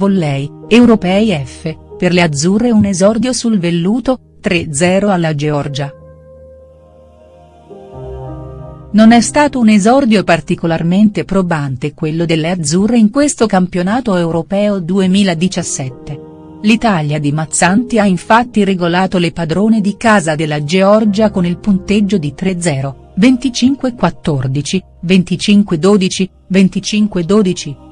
Volley, Europei F, per le azzurre un esordio sul velluto, 3-0 alla Georgia. Non è stato un esordio particolarmente probante quello delle azzurre in questo campionato europeo 2017. L'Italia di Mazzanti ha infatti regolato le padrone di casa della Georgia con il punteggio di 3-0, 25-14, 25-12, 25-12.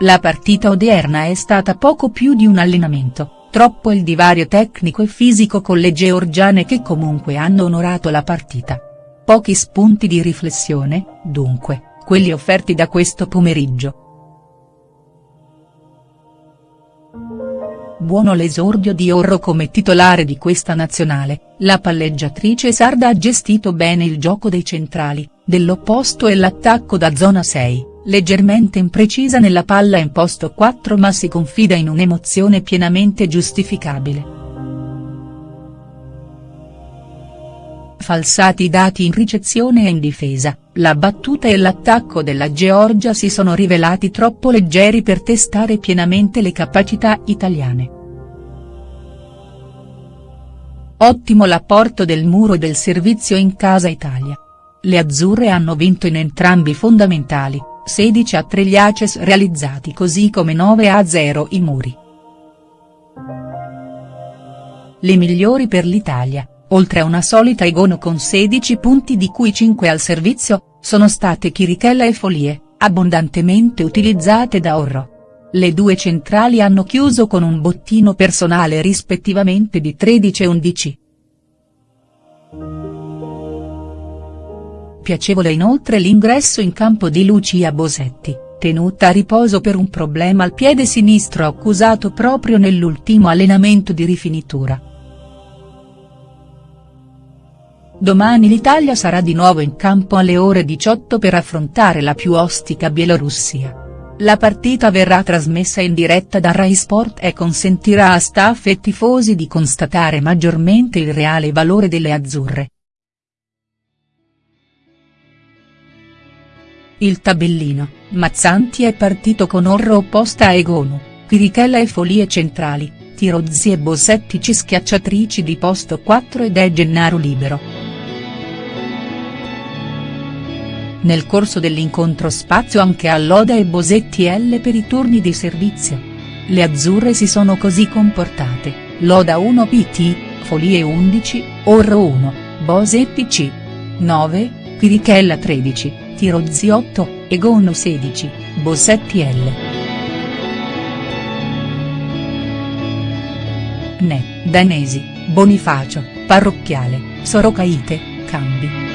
La partita odierna è stata poco più di un allenamento Troppo il divario tecnico e fisico con le georgiane che comunque hanno onorato la partita. Pochi spunti di riflessione, dunque, quelli offerti da questo pomeriggio. Buono l'esordio di Orro come titolare di questa nazionale, la palleggiatrice sarda ha gestito bene il gioco dei centrali, dell'opposto e l'attacco da zona 6 leggermente imprecisa nella palla in posto 4 ma si confida in un'emozione pienamente giustificabile. Falsati i dati in ricezione e in difesa, la battuta e l'attacco della Georgia si sono rivelati troppo leggeri per testare pienamente le capacità italiane. Ottimo l'apporto del muro del servizio in casa Italia. Le azzurre hanno vinto in entrambi i fondamentali, 16 a 3 gli Aces realizzati così come 9 a 0 i muri. Le migliori per l'Italia, oltre a una solita Egono con 16 punti di cui 5 al servizio, sono state Chirichella e Folie, abbondantemente utilizzate da Orro. Le due centrali hanno chiuso con un bottino personale rispettivamente di 13 e 11. Piacevole inoltre l'ingresso in campo di Lucia Bosetti, tenuta a riposo per un problema al piede sinistro accusato proprio nell'ultimo allenamento di rifinitura. Domani l'Italia sarà di nuovo in campo alle ore 18 per affrontare la più ostica Bielorussia. La partita verrà trasmessa in diretta da Rai Sport e consentirà a staff e tifosi di constatare maggiormente il reale valore delle azzurre. Il tabellino, Mazzanti è partito con Orro opposta a Egonu, Pirichella e Folie centrali, Tirozzi e Bosettici schiacciatrici di posto 4 ed è Gennaro libero. Nel corso dell'incontro spazio anche a Loda e Bosetti L per i turni di servizio. Le azzurre si sono così comportate, Loda 1 PT, Folie 11, Orro 1, Bosetti C. 9, Pirichella 13. Tirozzi 8, Egono 16, Bossetti L. Ne, Danesi, Bonifacio, Parrocchiale, Sorocaite, Cambi.